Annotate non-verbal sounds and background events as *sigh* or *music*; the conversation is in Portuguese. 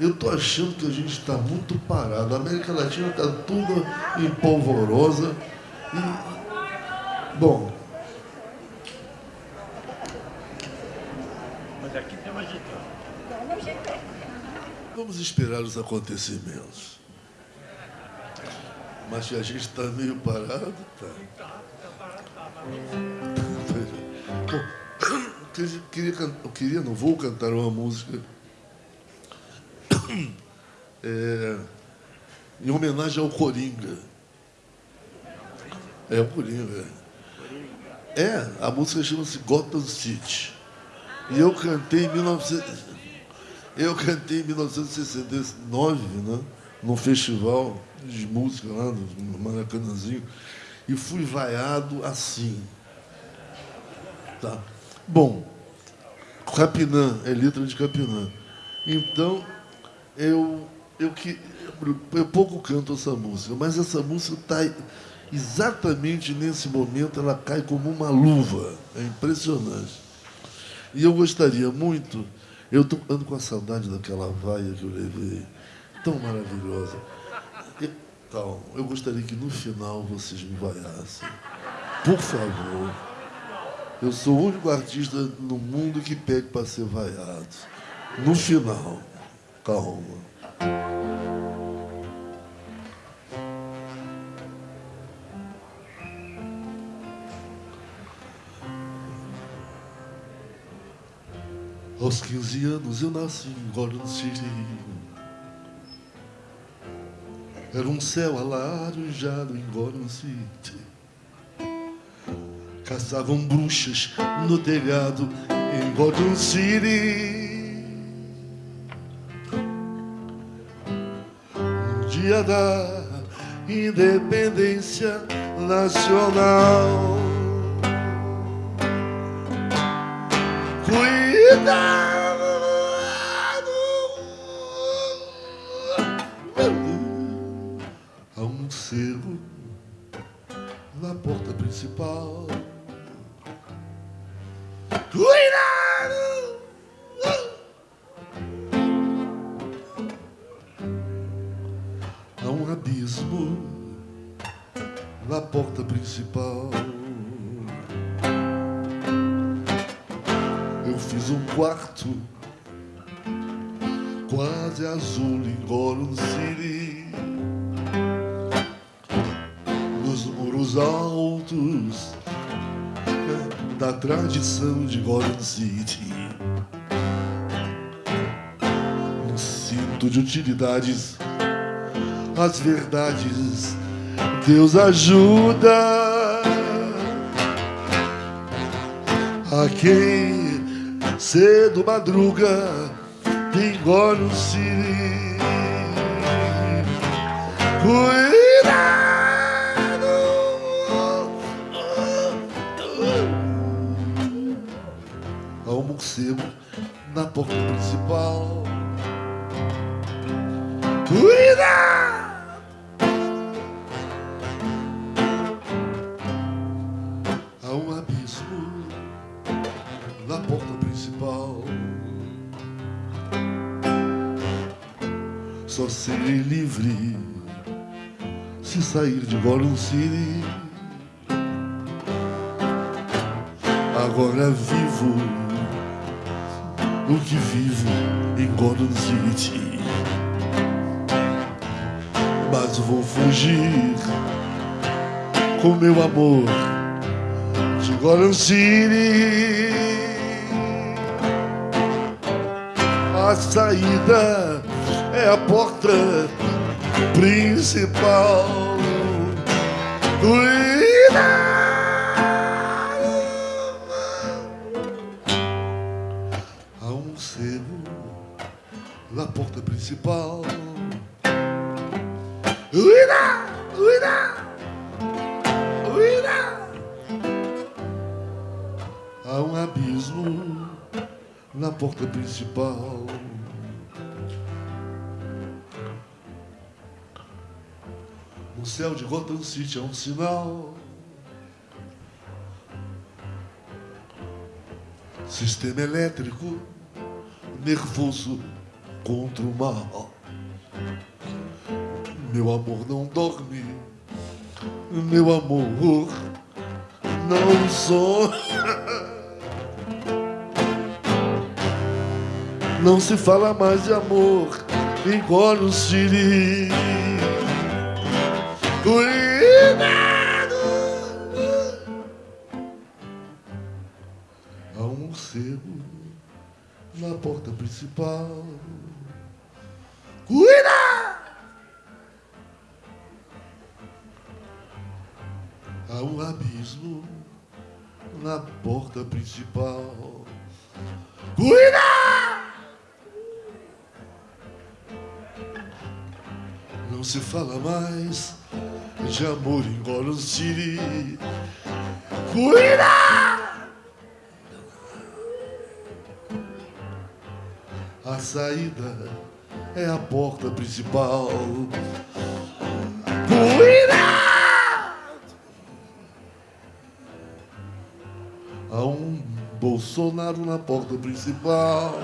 Eu estou achando que a gente está muito parado. A América Latina está toda em polvorosa. E, bom. Mas aqui tem uma agitado. Vamos esperar os acontecimentos. Mas se a gente está meio parado, tá. Bom, eu queria, eu queria, não vou cantar uma música é, em homenagem ao Coringa. É, o Coringa. É, a música chama-se Gotham City. E eu cantei em 19... Eu cantei em 1969, né? num festival de música lá no Maracanãzinho, e fui vaiado assim. Tá. Bom, Capinã, é letra de Capinã. Então, eu, eu, que, eu pouco canto essa música, mas essa música está exatamente nesse momento, ela cai como uma luva. É impressionante. E eu gostaria muito, eu estou ando com a saudade daquela vaia que eu levei, tão maravilhosa. Então, eu gostaria que no final vocês me vaiassem. Por favor. Eu sou o único artista no mundo que pede para ser vaiado. No final. Aos 15 anos eu nasci em Gordon City. Era um céu alaranjado em Gordon City. Caçavam bruxas no telhado em Gordon City. Dia da independência nacional. Cuidado! Há um selo na porta principal. Cuidado! Abismo na porta principal. Eu fiz um quarto quase azul em City. Nos muros altos da tradição de Gollum City. Um cinto de utilidades as verdades. Deus ajuda a quem cedo madruga tem no siri. Cuidado! Há um morcego na porta principal. Cuidado! Só serei livre se sair de Gollum City. Agora vivo o que vivo em Gollum City. Mas vou fugir com meu amor de Gollum City. A saída é a porta principal. Há um selo na porta principal. Cuidado! Cuidado! Cuidado! Há um abismo na porta principal. O céu de Gotham City é um sinal. Sistema elétrico nervoso contra o mal. Meu amor não dorme, meu amor não sonha. *laughs* Não se fala mais de amor, engole o siri. Cuidado! Há um morcego na porta principal. Cuida! Há um abismo na porta principal. Cuida! Não se fala mais de amor em Gotham City. Cuida! A saída é a porta principal. Cuida! Há um Bolsonaro na porta principal.